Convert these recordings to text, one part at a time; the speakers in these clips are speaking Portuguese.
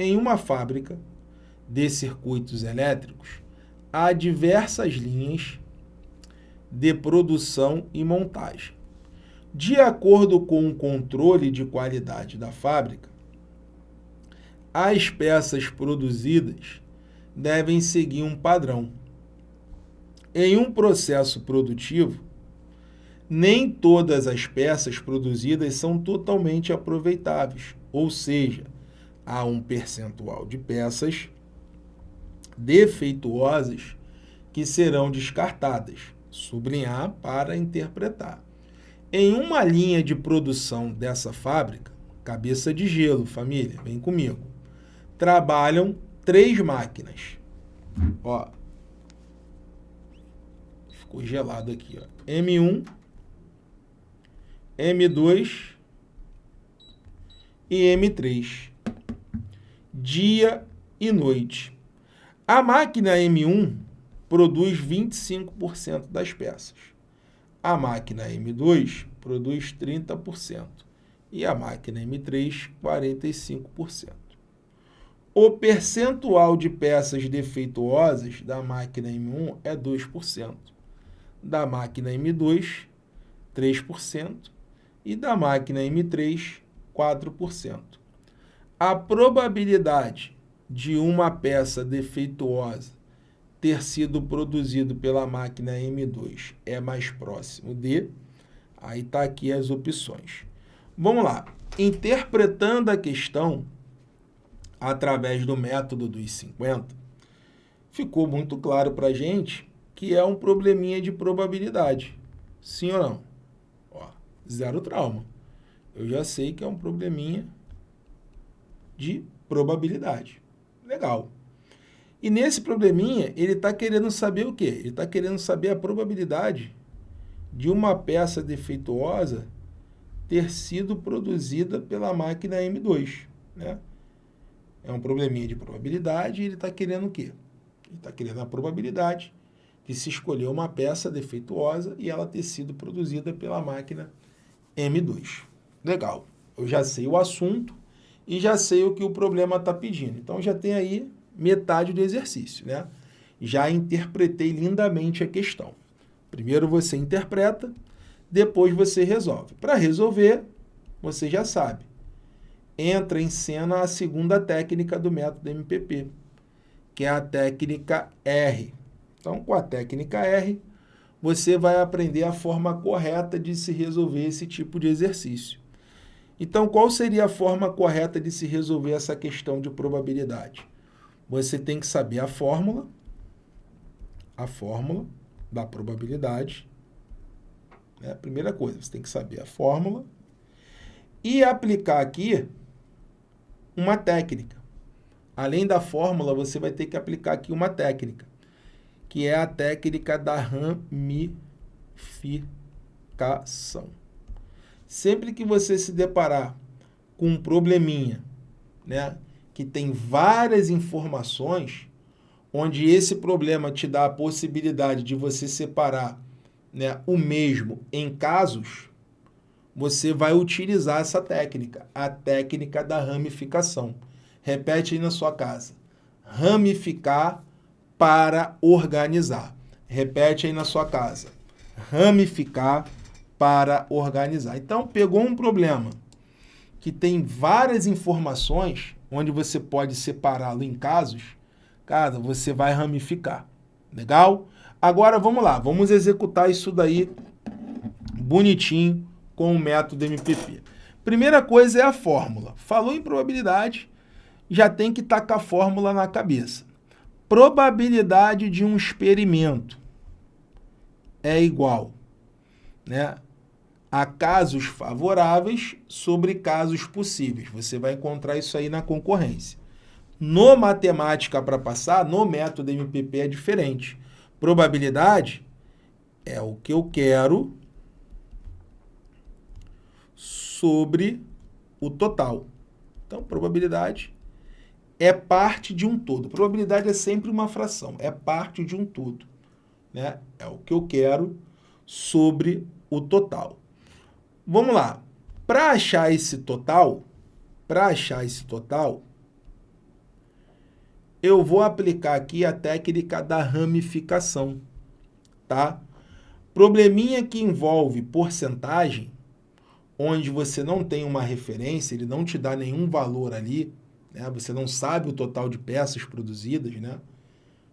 Em uma fábrica de circuitos elétricos, há diversas linhas de produção e montagem. De acordo com o controle de qualidade da fábrica, as peças produzidas devem seguir um padrão. Em um processo produtivo, nem todas as peças produzidas são totalmente aproveitáveis, ou seja, há um percentual de peças defeituosas que serão descartadas. Sublinhar para interpretar. Em uma linha de produção dessa fábrica, cabeça de gelo, família, vem comigo, trabalham três máquinas. Ó, ficou gelado aqui, ó. M1, M2 e M3. Dia e noite. A máquina M1 produz 25% das peças. A máquina M2 produz 30% e a máquina M3 45%. O percentual de peças defeituosas da máquina M1 é 2%, da máquina M2 3% e da máquina M3 4%. A probabilidade de uma peça defeituosa ter sido produzido pela máquina M2 é mais próximo de... Aí está aqui as opções. Vamos lá. Interpretando a questão através do método dos 50, ficou muito claro para a gente que é um probleminha de probabilidade. Sim ou não? Ó, zero trauma. Eu já sei que é um probleminha de probabilidade. Legal. E nesse probleminha, ele está querendo saber o quê? Ele está querendo saber a probabilidade de uma peça defeituosa ter sido produzida pela máquina M2. Né? É um probleminha de probabilidade e ele está querendo o quê? Ele está querendo a probabilidade de se escolher uma peça defeituosa e ela ter sido produzida pela máquina M2. Legal. Eu já sei o assunto e já sei o que o problema está pedindo. Então, já tem aí metade do exercício, né? Já interpretei lindamente a questão. Primeiro você interpreta, depois você resolve. Para resolver, você já sabe. Entra em cena a segunda técnica do método MPP, que é a técnica R. Então, com a técnica R, você vai aprender a forma correta de se resolver esse tipo de exercício. Então, qual seria a forma correta de se resolver essa questão de probabilidade? você tem que saber a fórmula, a fórmula da probabilidade. É a primeira coisa, você tem que saber a fórmula e aplicar aqui uma técnica. Além da fórmula, você vai ter que aplicar aqui uma técnica, que é a técnica da ramificação. Sempre que você se deparar com um probleminha, né, que tem várias informações, onde esse problema te dá a possibilidade de você separar né, o mesmo em casos, você vai utilizar essa técnica, a técnica da ramificação. Repete aí na sua casa. Ramificar para organizar. Repete aí na sua casa. Ramificar para organizar. Então, pegou um problema que tem várias informações, onde você pode separá-lo em casos, cara, você vai ramificar. Legal? Agora vamos lá, vamos executar isso daí bonitinho com o método MPP. Primeira coisa é a fórmula. Falou em probabilidade, já tem que tacar a fórmula na cabeça. Probabilidade de um experimento é igual né, a casos favoráveis sobre casos possíveis. Você vai encontrar isso aí na concorrência. No matemática para passar, no método MPP é diferente. Probabilidade é o que eu quero sobre o total. Então, probabilidade é parte de um todo. Probabilidade é sempre uma fração, é parte de um todo. Né? É o que eu quero sobre o total. Vamos lá. Para achar esse total, para achar esse total, eu vou aplicar aqui a técnica da ramificação, tá? Probleminha que envolve porcentagem, onde você não tem uma referência, ele não te dá nenhum valor ali, né? Você não sabe o total de peças produzidas, né?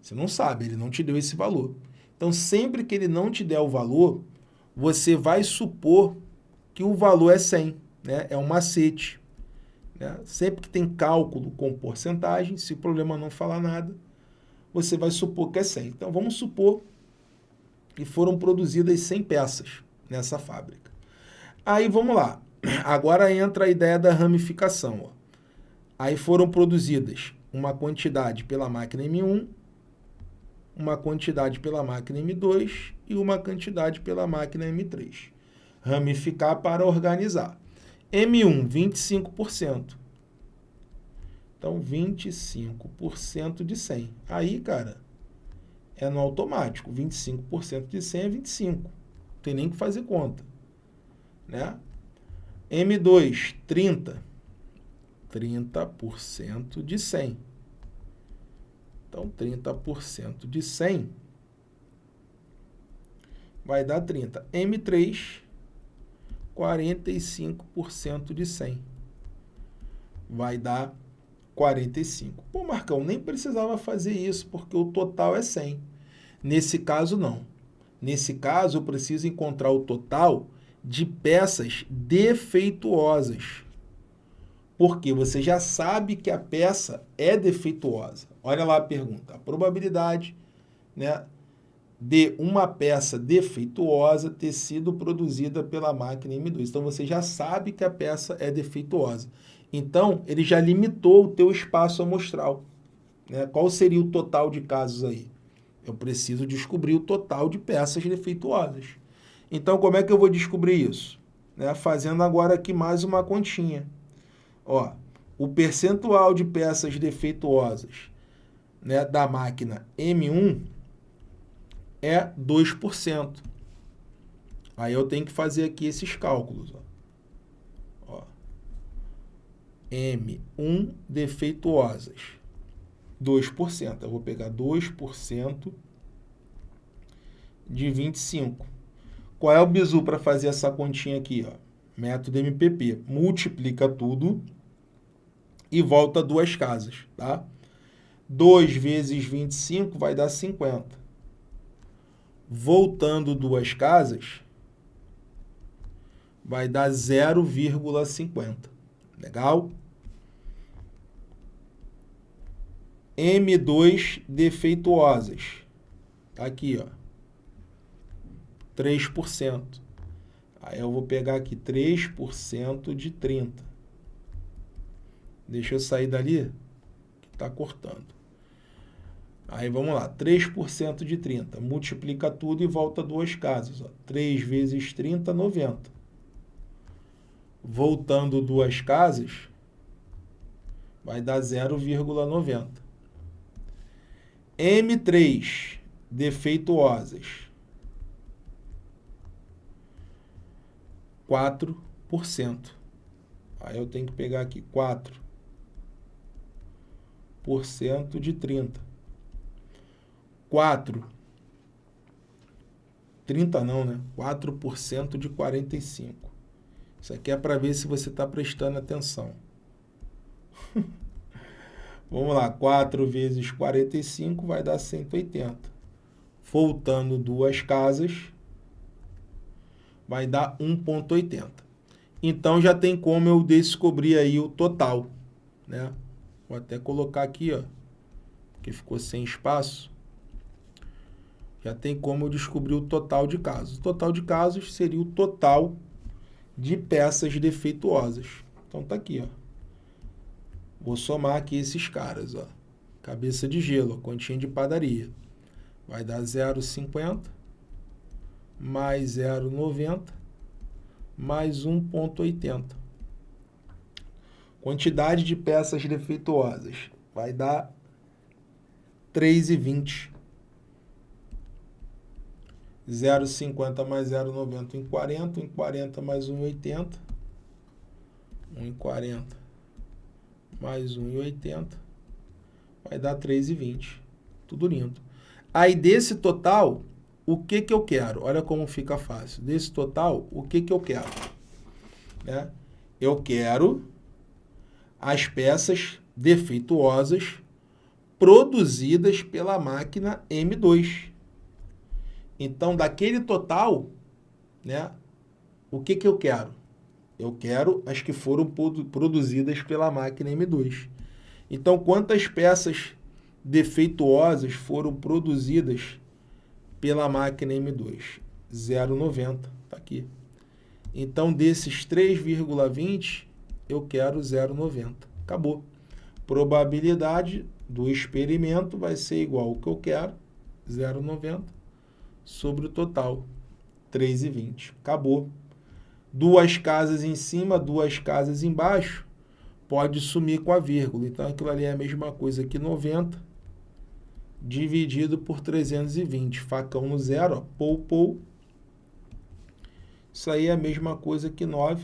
Você não sabe, ele não te deu esse valor. Então, sempre que ele não te der o valor, você vai supor que o valor é 100, né? É um macete. Né? Sempre que tem cálculo com porcentagem, se o problema não falar nada, você vai supor que é 100. Então, vamos supor que foram produzidas 100 peças nessa fábrica. Aí, vamos lá. Agora entra a ideia da ramificação. Ó. Aí foram produzidas uma quantidade pela máquina M1, uma quantidade pela máquina M2 e uma quantidade pela máquina M3. Ramificar para organizar. M1, 25%. Então, 25% de 100. Aí, cara, é no automático. 25% de 100 é 25. Não tem nem que fazer conta. Né? M2, 30. 30% de 100. Então, 30% de 100 vai dar 30. M3, 45% de 100. Vai dar 45. Pô, Marcão, nem precisava fazer isso, porque o total é 100. Nesse caso, não. Nesse caso, eu preciso encontrar o total de peças defeituosas. Porque você já sabe que a peça é defeituosa. Olha lá a pergunta. A probabilidade né, de uma peça defeituosa ter sido produzida pela máquina M2. Então, você já sabe que a peça é defeituosa. Então, ele já limitou o teu espaço amostral. Né? Qual seria o total de casos aí? Eu preciso descobrir o total de peças defeituosas. Então, como é que eu vou descobrir isso? Né? Fazendo agora aqui mais uma continha. Ó, o percentual de peças defeituosas né, da máquina M1 é 2%. Aí eu tenho que fazer aqui esses cálculos. Ó. Ó. M1 defeituosas, 2%. Eu vou pegar 2% de 25. Qual é o bizu para fazer essa continha aqui? Ó? Método MPP. Multiplica tudo e volta duas casas, tá? 2 vezes 25 vai dar 50 voltando duas casas, vai dar 0,50. Legal? M2 defeituosas. Tá aqui, ó. 3%. Aí eu vou pegar aqui 3% de 30. Deixa eu sair dali, que está cortando. Aí vamos lá, 3% de 30. Multiplica tudo e volta duas casas. Ó. 3 vezes 30, 90. Voltando duas casas, vai dar 0,90. M3, defeituosas. 4%. Aí eu tenho que pegar aqui 4% de 30. 4. 30 não, né? 4% de 45. Isso aqui é para ver se você está prestando atenção. Vamos lá, 4 vezes 45 vai dar 180. Voltando duas casas, vai dar 1,80. Então, já tem como eu descobrir aí o total, né? Vou até colocar aqui, ó, que ficou sem espaço já tem como eu descobrir o total de casos. O total de casos seria o total de peças defeituosas. Então tá aqui, ó. Vou somar aqui esses caras, ó. Cabeça de gelo, continha de padaria. Vai dar 0,50 mais 0,90 mais 1,80. Quantidade de peças defeituosas vai dar 3,20. 0,50 mais 0,90 em 40, em 40 mais 1,80, 1 em 40 mais 1,80, vai dar 3,20. Tudo lindo. Aí desse total, o que que eu quero? Olha como fica fácil. Desse total, o que que eu quero? Né? Eu quero as peças defeituosas produzidas pela máquina M2. Então, daquele total, né, o que, que eu quero? Eu quero as que foram produzidas pela máquina M2. Então, quantas peças defeituosas foram produzidas pela máquina M2? 0,90, está aqui. Então, desses 3,20, eu quero 0,90. Acabou. Probabilidade do experimento vai ser igual ao que eu quero, 0,90, sobre o total, 3,20. Acabou. Duas casas em cima, duas casas embaixo, pode sumir com a vírgula. Então, aquilo ali é a mesma coisa que 90 dividido por 320. Facão no zero, ó, pou, pou. Isso aí é a mesma coisa que 9.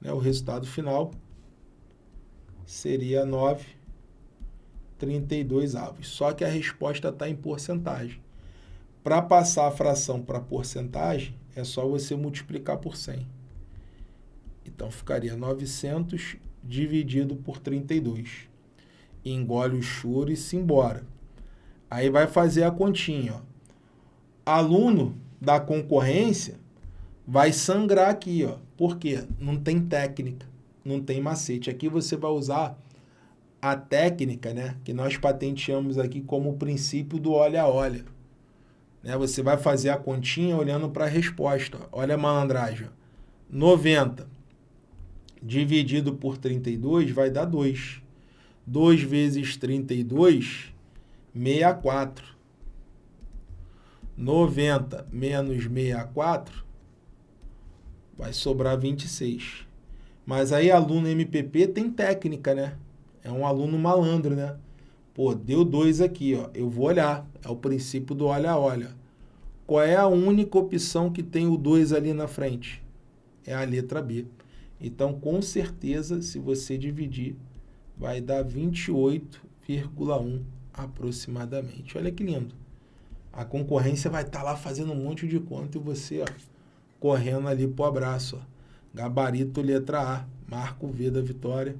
Né, o resultado final seria 9 32 avos. Só que a resposta está em porcentagem. Para passar a fração para porcentagem, é só você multiplicar por 100. Então, ficaria 900 dividido por 32. Engole o choro e se embora. Aí vai fazer a continha. Ó. Aluno da concorrência vai sangrar aqui. Ó. Por quê? Não tem técnica, não tem macete. Aqui você vai usar a técnica né, que nós patenteamos aqui como o princípio do olha-olha. Né? Você vai fazer a continha olhando para a resposta. Olha a malandragem. 90 dividido por 32 vai dar 2. 2 vezes 32, 64. 90 menos 64 vai sobrar 26. Mas aí aluno MPP tem técnica, né? É um aluno malandro, né? Pô, deu 2 aqui, ó. Eu vou olhar. É o princípio do olha-olha. Qual é a única opção que tem o 2 ali na frente? É a letra B. Então, com certeza, se você dividir, vai dar 28,1 aproximadamente. Olha que lindo. A concorrência vai estar tá lá fazendo um monte de conta e você, ó, correndo ali pro abraço, ó. Gabarito letra A, marca o V da vitória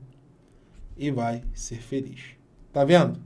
e vai ser feliz. Tá vendo?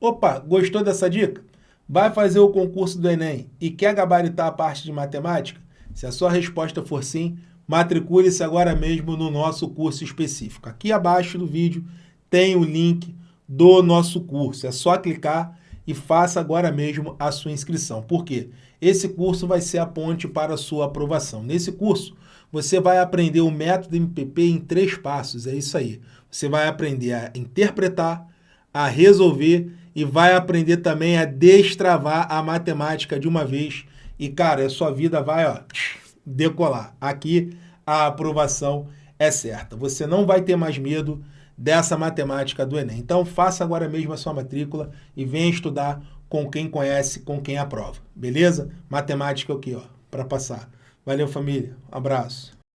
Opa, gostou dessa dica? Vai fazer o concurso do Enem e quer gabaritar a parte de matemática? Se a sua resposta for sim, matricule-se agora mesmo no nosso curso específico. Aqui abaixo do vídeo tem o link do nosso curso. É só clicar e faça agora mesmo a sua inscrição. Por quê? Esse curso vai ser a ponte para a sua aprovação. Nesse curso, você vai aprender o método MPP em três passos. É isso aí. Você vai aprender a interpretar, a resolver e vai aprender também a destravar a matemática de uma vez. E, cara, a sua vida vai ó, decolar. Aqui a aprovação é certa. Você não vai ter mais medo dessa matemática do Enem. Então, faça agora mesmo a sua matrícula e venha estudar com quem conhece, com quem aprova. Beleza? Matemática aqui, ó, para passar. Valeu, família. Um abraço.